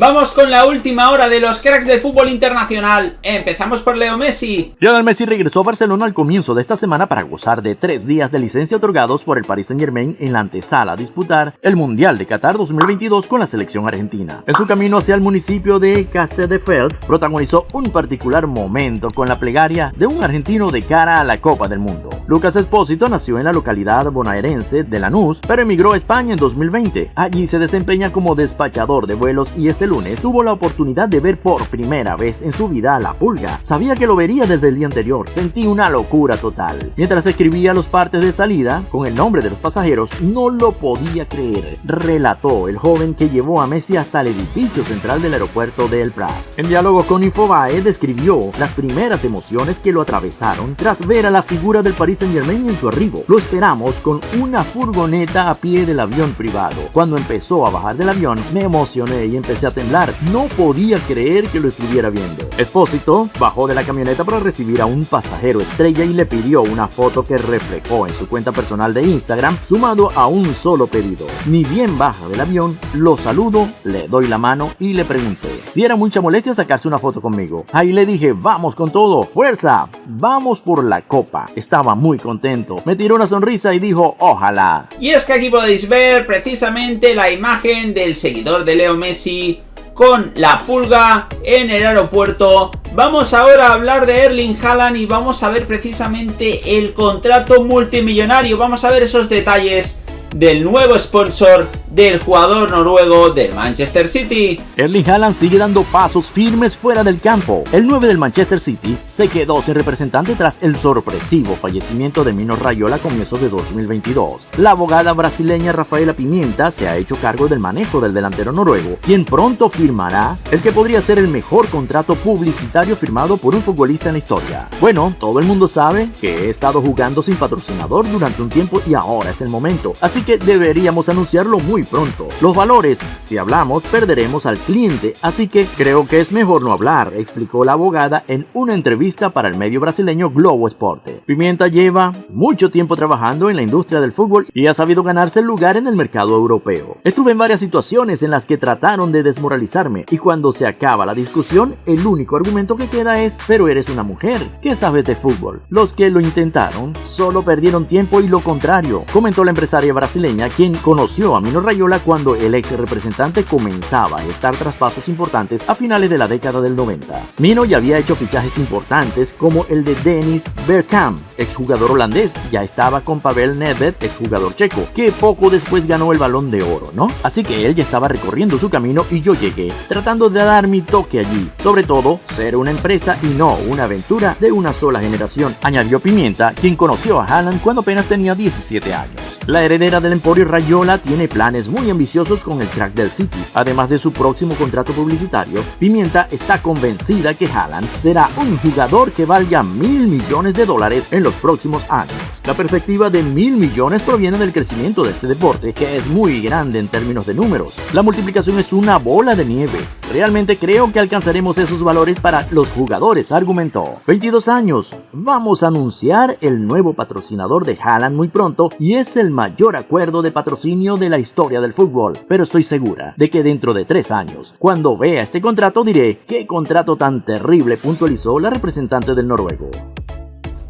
Vamos con la última hora de los cracks del fútbol internacional. Empezamos por Leo Messi. Lionel Messi regresó a Barcelona al comienzo de esta semana para gozar de tres días de licencia otorgados por el Paris Saint Germain en la antesala a disputar el Mundial de Qatar 2022 con la selección argentina. En su camino hacia el municipio de Castelldefels, protagonizó un particular momento con la plegaria de un argentino de cara a la Copa del Mundo. Lucas Espósito nació en la localidad bonaerense de Lanús, pero emigró a España en 2020. Allí se desempeña como despachador de vuelos y este lunes tuvo la oportunidad de ver por primera vez en su vida a la pulga. Sabía que lo vería desde el día anterior, sentí una locura total. Mientras escribía los partes de salida, con el nombre de los pasajeros, no lo podía creer, relató el joven que llevó a Messi hasta el edificio central del aeropuerto de El Prat. En diálogo con Infobae describió las primeras emociones que lo atravesaron tras ver a la figura del Paris Saint Germain en su arribo. Lo esperamos con una furgoneta a pie del avión privado. Cuando empezó a bajar del avión, me emocioné y empecé a temblar. No podía creer que lo estuviera viendo. Espósito bajó de la camioneta para recibir a un pasajero estrella y le pidió una foto que reflejó en su cuenta personal de Instagram, sumado a un solo pedido. Ni bien baja del avión, lo saludo, le doy la mano y le pregunté si era mucha molestia sacarse una foto conmigo. Ahí le dije, vamos con todo, fuerza, vamos por la copa. Estaba muy contento, me tiró una sonrisa y dijo, ojalá. Y es que aquí podéis ver precisamente la imagen del seguidor de Leo Messi con la pulga en el aeropuerto. Vamos ahora a hablar de Erling Haaland y vamos a ver precisamente el contrato multimillonario. Vamos a ver esos detalles del nuevo sponsor del jugador noruego del Manchester City. Erling Haaland sigue dando pasos firmes fuera del campo. El 9 del Manchester City se quedó sin representante tras el sorpresivo fallecimiento de Mino Rayola a comienzos de 2022. La abogada brasileña Rafaela Pimienta se ha hecho cargo del manejo del delantero noruego, quien pronto firmará el que podría ser el mejor contrato publicitario firmado por un futbolista en la historia. Bueno, todo el mundo sabe que he estado jugando sin patrocinador durante un tiempo y ahora es el momento, así que deberíamos anunciarlo muy pronto. Los valores, si hablamos, perderemos al cliente, así que creo que es mejor no hablar, explicó la abogada en una entrevista para el medio brasileño Globo Esporte. Pimienta lleva mucho tiempo trabajando en la industria del fútbol y ha sabido ganarse el lugar en el mercado europeo. Estuve en varias situaciones en las que trataron de desmoralizarme y cuando se acaba la discusión, el único argumento que queda es, pero eres una mujer, ¿qué sabes de fútbol? Los que lo intentaron solo perdieron tiempo y lo contrario, comentó la empresaria brasileña quien conoció a Mino Rayola cuando el ex representante comenzaba a estar tras pasos importantes a finales de la década del 90. Mino ya había hecho fichajes importantes como el de Dennis Bergkamp, exjugador holandés, ya estaba con Pavel Nedved, exjugador checo, que poco después ganó el balón de oro, ¿no? Así que él ya estaba recorriendo su camino y yo llegué, tratando de dar mi toque allí, sobre todo ser una empresa y no una aventura de una sola generación, añadió Pimienta, quien conoció a Haaland cuando apenas tenía 17 años. La heredera del Emporio Rayola tiene planes muy ambiciosos con el crack del City. Además de su próximo contrato publicitario, Pimienta está convencida que Haaland será un jugador que valga mil millones de dólares en los próximos años. La perspectiva de mil millones proviene del crecimiento de este deporte, que es muy grande en términos de números. La multiplicación es una bola de nieve. Realmente creo que alcanzaremos esos valores para los jugadores, argumentó. 22 años. Vamos a anunciar el nuevo patrocinador de Haaland muy pronto y es el mayor acuerdo de patrocinio de la historia del fútbol. Pero estoy segura de que dentro de tres años, cuando vea este contrato diré, ¿qué contrato tan terrible? puntualizó la representante del noruego.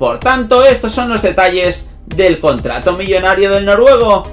Por tanto, estos son los detalles del contrato millonario del noruego.